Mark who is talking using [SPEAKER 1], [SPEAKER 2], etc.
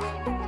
[SPEAKER 1] you.